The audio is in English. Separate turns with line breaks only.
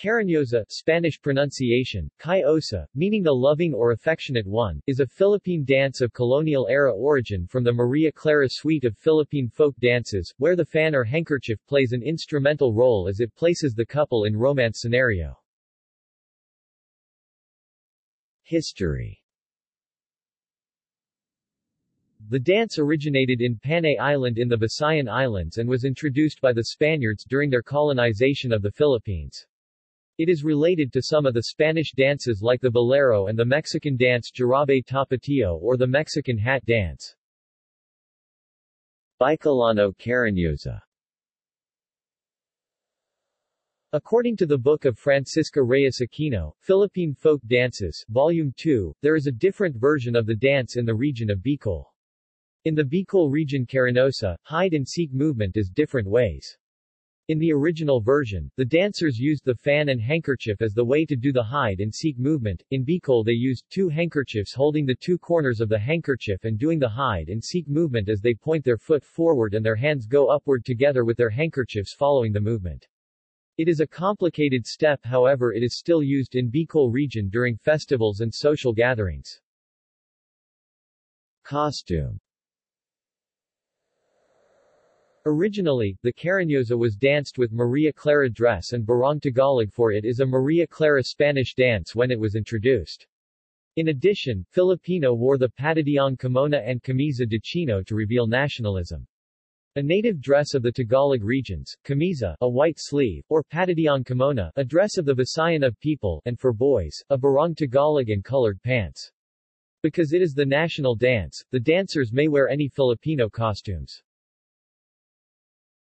Cariñosa Spanish pronunciation, Kai Osa, meaning the loving or affectionate one, is a Philippine dance of colonial-era origin from the Maria Clara suite of Philippine folk dances, where the fan or handkerchief plays an instrumental role as it places the couple in romance scenario. History The dance originated in Panay Island in the Visayan Islands and was introduced by the Spaniards during their colonization of the Philippines. It is related to some of the Spanish dances like the bolero and the Mexican dance jarabe tapatio or the Mexican hat dance. Bicolano Cariñosa According to the book of Francisca Reyes Aquino, Philippine Folk Dances, Volume 2, there is a different version of the dance in the region of Bicol. In the Bicol region Cariñosa, hide-and-seek movement is different ways. In the original version, the dancers used the fan and handkerchief as the way to do the hide-and-seek movement. In Bicol they used two handkerchiefs holding the two corners of the handkerchief and doing the hide-and-seek movement as they point their foot forward and their hands go upward together with their handkerchiefs following the movement. It is a complicated step however it is still used in Bicol region during festivals and social gatherings. Costume Originally, the Cariñosa was danced with Maria Clara dress and Barong Tagalog for it is a Maria Clara Spanish dance when it was introduced. In addition, Filipino wore the Patadyong kimona and camisa de chino to reveal nationalism. A native dress of the Tagalog regions, camisa, a white sleeve, or Patadyong kimona, a dress of the Visayan of people, and for boys, a barong Tagalog and colored pants. Because it is the national dance, the dancers may wear any Filipino costumes.